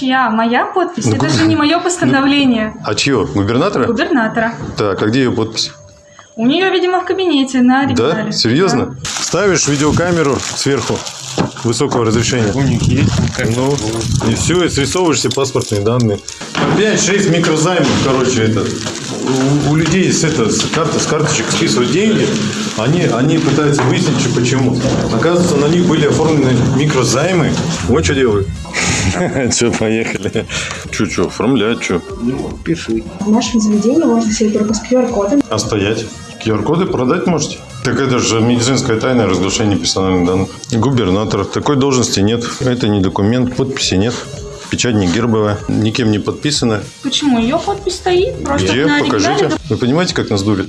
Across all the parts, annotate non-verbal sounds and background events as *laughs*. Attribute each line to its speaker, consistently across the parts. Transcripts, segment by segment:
Speaker 1: Чья? Моя подпись?
Speaker 2: Ну,
Speaker 1: Это же не мое постановление.
Speaker 2: А чье? Губернатора?
Speaker 1: Губернатора.
Speaker 2: Так, а где ее подпись?
Speaker 1: У нее, видимо, в кабинете на оригинале.
Speaker 2: Да? Серьезно? Ставишь видеокамеру сверху высокого разрешения.
Speaker 3: У них есть.
Speaker 2: Ну, и все, и срисовываешь все паспортные данные. 5-6 микрозаймов, короче, это. У, у людей с, это, с, карты, с карточек списывают деньги, они, они пытаются выяснить, что почему. Оказывается, на них были оформлены микрозаймы. Вот что делают. *laughs* Че, поехали. Че, че, оформлять, что?
Speaker 3: Пиши.
Speaker 4: В нашем заведении можно себе только с QR-кодом.
Speaker 2: А стоять? QR-коды продать можете? Так это же медицинская тайна разглашение персональных данных. Губернатор. Такой должности нет. Это не документ, подписи нет. Печать не гербовая, никем не подписана.
Speaker 1: Почему? Ее подпись стоит просто
Speaker 2: Где?
Speaker 1: на
Speaker 2: Покажите. Вы понимаете, как нас дурят?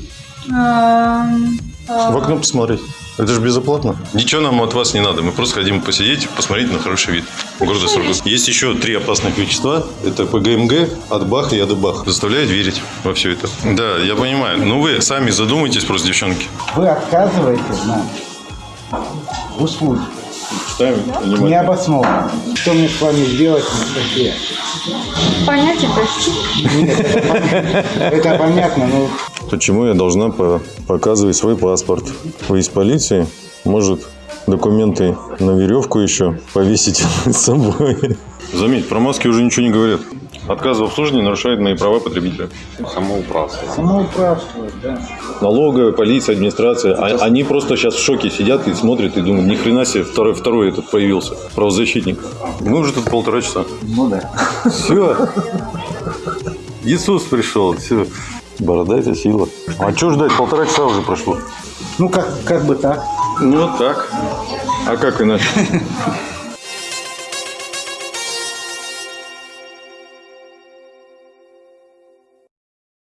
Speaker 1: Эм, э,
Speaker 2: В окно посмотреть. Это же безоплатно. Ничего нам от вас не надо. Мы просто хотим посидеть, посмотреть на хороший вид города Сургут. Есть еще три опасных вещества. Это ПГМГ, Атбах и Адыбах. Заставляет верить во все это. Да, я понимаю. Но вы сами задумайтесь просто, девчонки.
Speaker 3: Вы отказываете нам в услуге.
Speaker 2: Читаем внимательно.
Speaker 3: Необоснованно. Что мне с вами сделать на статье?
Speaker 1: Понятие прости.
Speaker 3: Это понятно, но
Speaker 2: Почему я должна по- показывать свой паспорт? Вы из полиции? Может, документы на веревку еще повесить с *laughs* собой? Заметь, про маски уже ничего не говорят. Отказ в обслуживании нарушает мои права потребителя.
Speaker 3: самоуправство, да.
Speaker 2: Налоговая, полиция, администрация. А- они просто сейчас в шоке сидят и смотрят и думают, ни хрена себе, второй, второй этот появился, правозащитник. Мы уже тут полтора часа.
Speaker 3: Ну да.
Speaker 2: Все. Иисус пришел. Все. Борода это сила. А что ждать? Полтора часа уже прошло.
Speaker 3: Ну, как, как бы так.
Speaker 2: Ну, так. А как иначе? *laughs*